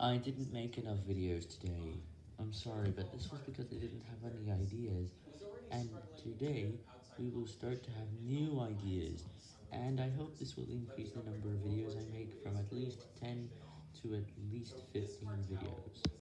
I didn't make enough videos today. I'm sorry, but this was because I didn't have any ideas, and today we will start to have new ideas, and I hope this will increase the number of videos I make from at least 10 to at least 15 videos.